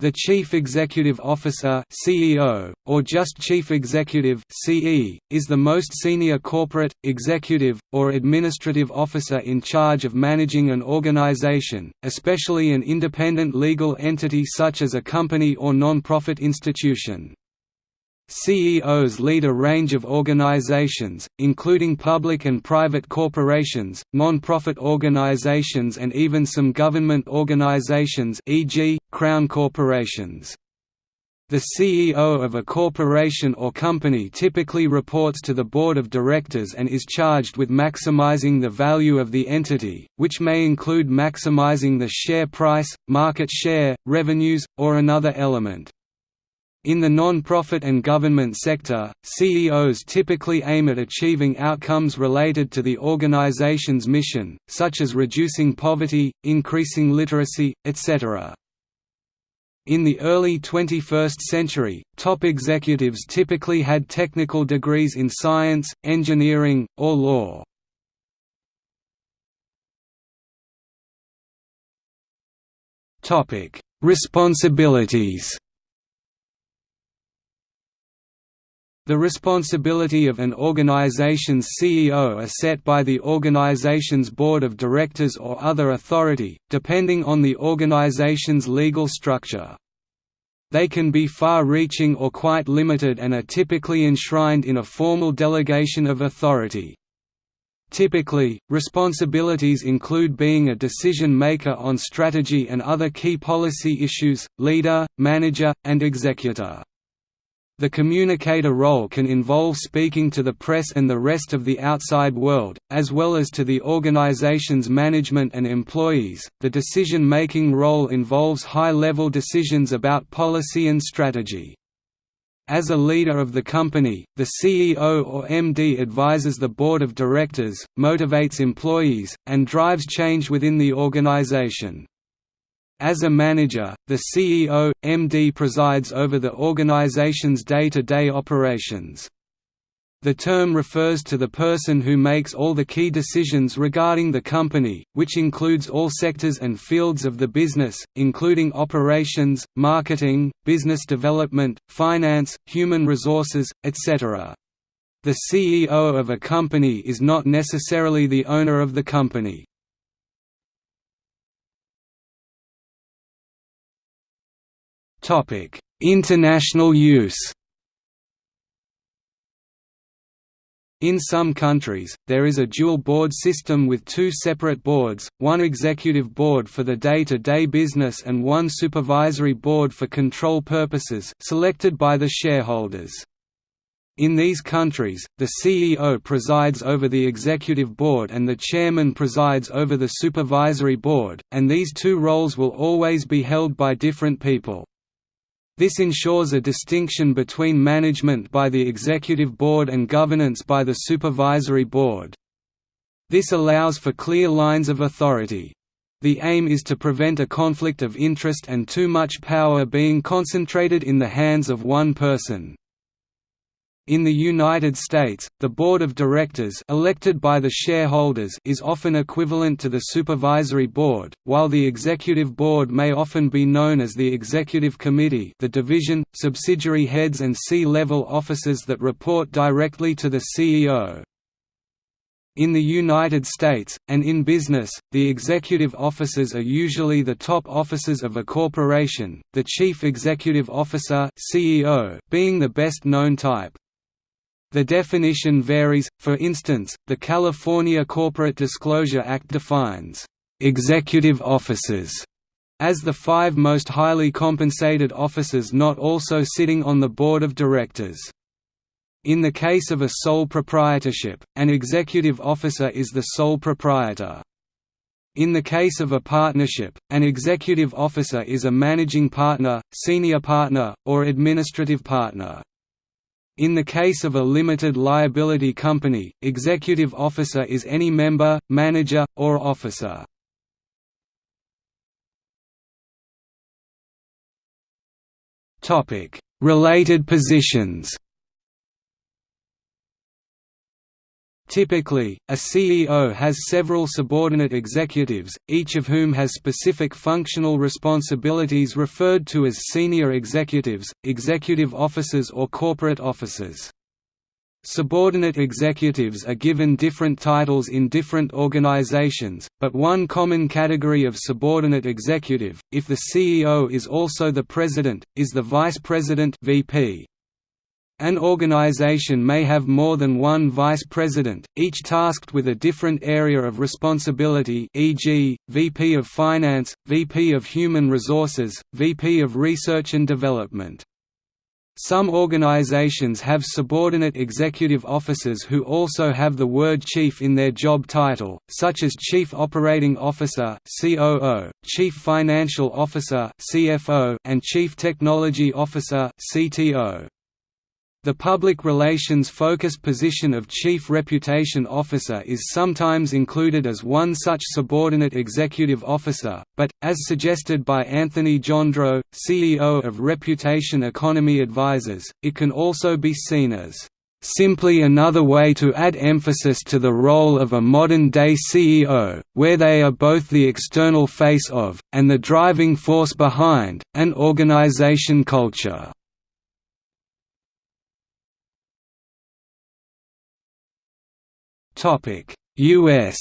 The Chief Executive Officer (CEO) or just Chief Executive (CE) is the most senior corporate, executive, or administrative officer in charge of managing an organization, especially an independent legal entity such as a company or non-profit institution. CEOs lead a range of organizations, including public and private corporations, non-profit organizations and even some government organizations e.g., crown corporations. The CEO of a corporation or company typically reports to the board of directors and is charged with maximizing the value of the entity, which may include maximizing the share price, market share, revenues, or another element. In the non-profit and government sector, CEOs typically aim at achieving outcomes related to the organization's mission, such as reducing poverty, increasing literacy, etc. In the early 21st century, top executives typically had technical degrees in science, engineering, or law. Responsibilities The responsibility of an organization's CEO are set by the organization's board of directors or other authority, depending on the organization's legal structure. They can be far-reaching or quite limited and are typically enshrined in a formal delegation of authority. Typically, responsibilities include being a decision-maker on strategy and other key policy issues, leader, manager, and executor. The communicator role can involve speaking to the press and the rest of the outside world, as well as to the organization's management and employees. The decision making role involves high level decisions about policy and strategy. As a leader of the company, the CEO or MD advises the board of directors, motivates employees, and drives change within the organization. As a manager, the CEO, MD presides over the organization's day-to-day -day operations. The term refers to the person who makes all the key decisions regarding the company, which includes all sectors and fields of the business, including operations, marketing, business development, finance, human resources, etc. The CEO of a company is not necessarily the owner of the company. International use. In some countries, there is a dual board system with two separate boards, one executive board for the day-to-day -day business and one supervisory board for control purposes selected by the shareholders. In these countries, the CEO presides over the executive board and the chairman presides over the supervisory board, and these two roles will always be held by different people. This ensures a distinction between management by the executive board and governance by the supervisory board. This allows for clear lines of authority. The aim is to prevent a conflict of interest and too much power being concentrated in the hands of one person. In the United States, the board of directors elected by the shareholders is often equivalent to the supervisory board, while the executive board may often be known as the executive committee the division, subsidiary heads and C-level officers that report directly to the CEO. In the United States, and in business, the executive officers are usually the top officers of a corporation, the chief executive officer CEO being the best known type. The definition varies, for instance, the California Corporate Disclosure Act defines, "...executive officers", as the five most highly compensated officers not also sitting on the board of directors. In the case of a sole proprietorship, an executive officer is the sole proprietor. In the case of a partnership, an executive officer is a managing partner, senior partner, or administrative partner. In the case of a limited liability company, executive officer is any member, manager, or officer. Related positions Typically, a CEO has several subordinate executives, each of whom has specific functional responsibilities referred to as senior executives, executive officers or corporate officers. Subordinate executives are given different titles in different organizations, but one common category of subordinate executive, if the CEO is also the president, is the vice president VP. An organization may have more than one vice president, each tasked with a different area of responsibility e.g., VP of Finance, VP of Human Resources, VP of Research and Development. Some organizations have subordinate executive officers who also have the word chief in their job title, such as Chief Operating Officer (COO), Chief Financial Officer (CFO), and Chief Technology Officer (CTO). The public relations focused position of Chief Reputation Officer is sometimes included as one such subordinate executive officer, but, as suggested by Anthony Johndrow, CEO of Reputation Economy Advisors, it can also be seen as simply another way to add emphasis to the role of a modern-day CEO, where they are both the external face of, and the driving force behind, an organization culture. U.S.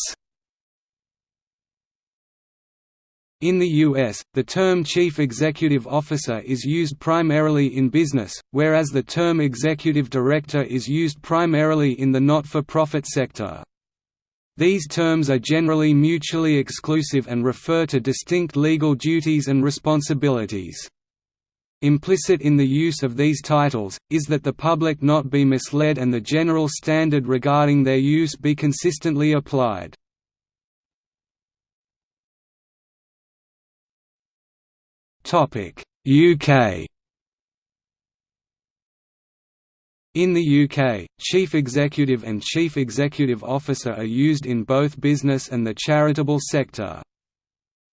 In the U.S., the term Chief Executive Officer is used primarily in business, whereas the term Executive Director is used primarily in the not-for-profit sector. These terms are generally mutually exclusive and refer to distinct legal duties and responsibilities. Implicit in the use of these titles, is that the public not be misled and the general standard regarding their use be consistently applied. UK In the UK, Chief Executive and Chief Executive Officer are used in both business and the charitable sector.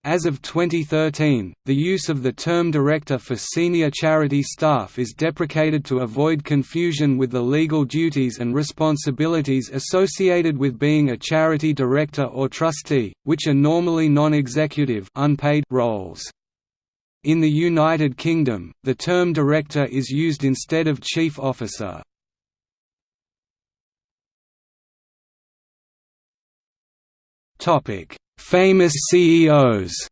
As of 2013, the use of the term director for senior charity staff is deprecated to avoid confusion with the legal duties and responsibilities associated with being a charity director or trustee, which are normally non-executive unpaid roles. In the United Kingdom, the term director is used instead of chief officer. Topic: Famous CEOs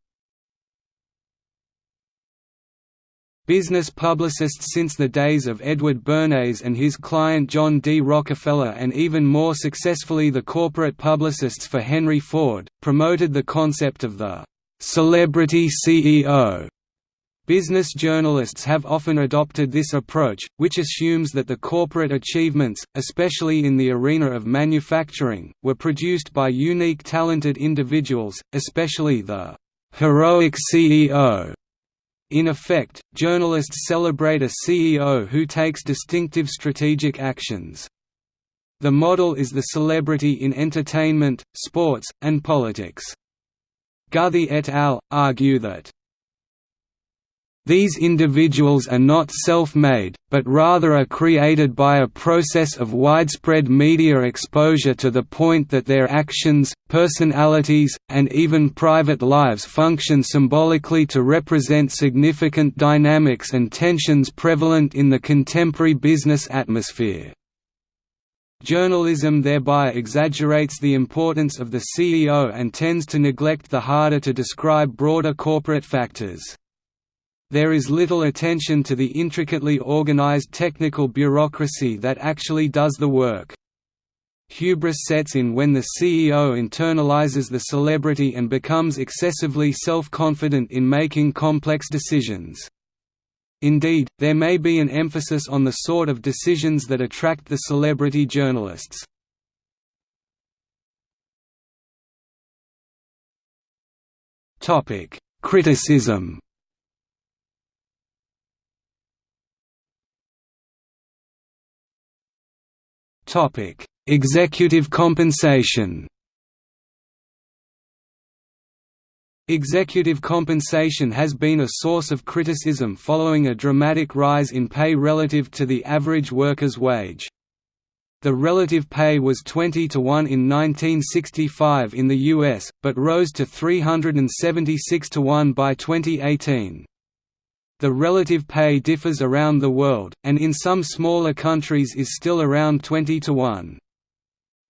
Business publicists since the days of Edward Bernays and his client John D. Rockefeller and even more successfully the corporate publicists for Henry Ford, promoted the concept of the «celebrity CEO» Business journalists have often adopted this approach, which assumes that the corporate achievements, especially in the arena of manufacturing, were produced by unique talented individuals, especially the «heroic CEO». In effect, journalists celebrate a CEO who takes distinctive strategic actions. The model is the celebrity in entertainment, sports, and politics. Guthey et al. argue that these individuals are not self-made, but rather are created by a process of widespread media exposure to the point that their actions, personalities, and even private lives function symbolically to represent significant dynamics and tensions prevalent in the contemporary business atmosphere. Journalism thereby exaggerates the importance of the CEO and tends to neglect the harder to describe broader corporate factors. There is little attention to the intricately organized technical bureaucracy that actually does the work. Hubris sets in when the CEO internalizes the celebrity and becomes excessively self-confident in making complex decisions. Indeed, there may be an emphasis on the sort of decisions that attract the celebrity journalists. Criticism Topic: Executive compensation. Executive compensation has been a source of criticism following a dramatic rise in pay relative to the average worker's wage. The relative pay was 20 to 1 in 1965 in the US, but rose to 376 to 1 by 2018. The relative pay differs around the world, and in some smaller countries is still around 20 to 1.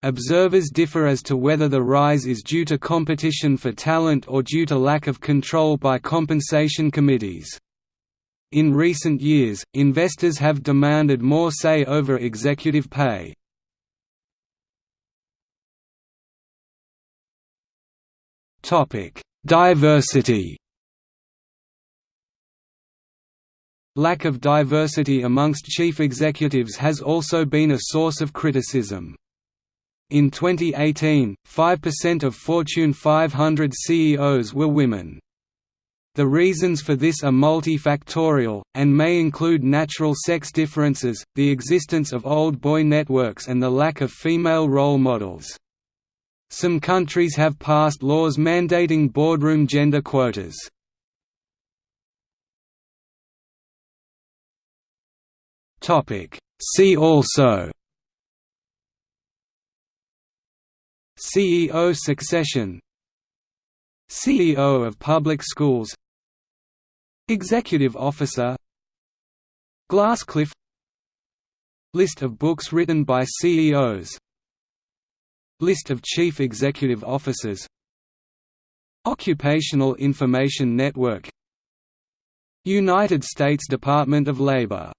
Observers differ as to whether the rise is due to competition for talent or due to lack of control by compensation committees. In recent years, investors have demanded more say over executive pay. Diversity. Lack of diversity amongst chief executives has also been a source of criticism. In 2018, 5% of Fortune 500 CEOs were women. The reasons for this are multifactorial, and may include natural sex differences, the existence of old boy networks and the lack of female role models. Some countries have passed laws mandating boardroom gender quotas. See also CEO succession CEO of public schools Executive officer Glasscliff List of books written by CEOs List of Chief Executive Officers Occupational Information Network United States Department of Labor